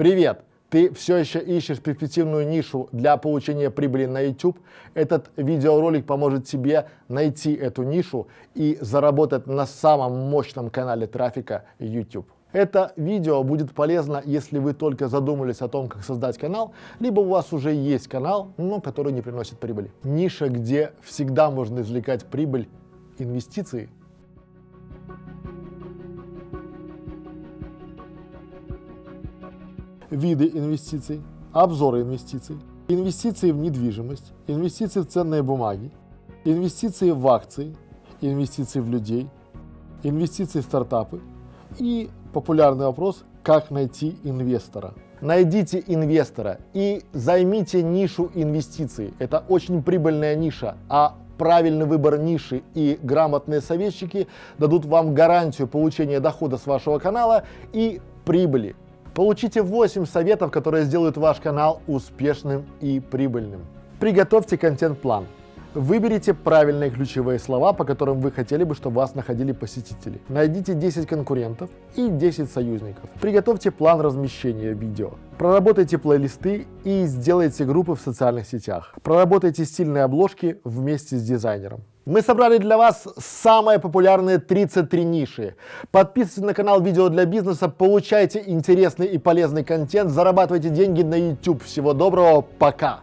Привет! Ты все еще ищешь перспективную нишу для получения прибыли на YouTube? Этот видеоролик поможет тебе найти эту нишу и заработать на самом мощном канале трафика YouTube. Это видео будет полезно, если вы только задумались о том, как создать канал, либо у вас уже есть канал, но который не приносит прибыли. Ниша, где всегда можно извлекать прибыль, инвестиции. Виды инвестиций, обзоры инвестиций, инвестиции в недвижимость, инвестиции в ценные бумаги, инвестиции в акции, инвестиции в людей, инвестиции в стартапы и популярный вопрос, как найти инвестора. Найдите инвестора и займите нишу инвестиций. Это очень прибыльная ниша, а правильный выбор ниши и грамотные советчики дадут вам гарантию получения дохода с вашего канала и прибыли. Получите 8 советов, которые сделают ваш канал успешным и прибыльным. Приготовьте контент-план. Выберите правильные ключевые слова, по которым вы хотели бы, чтобы вас находили посетители. Найдите 10 конкурентов и 10 союзников. Приготовьте план размещения видео. Проработайте плейлисты и сделайте группы в социальных сетях. Проработайте стильные обложки вместе с дизайнером. Мы собрали для вас самые популярные 33 ниши. Подписывайтесь на канал Видео для бизнеса, получайте интересный и полезный контент, зарабатывайте деньги на YouTube. Всего доброго, пока!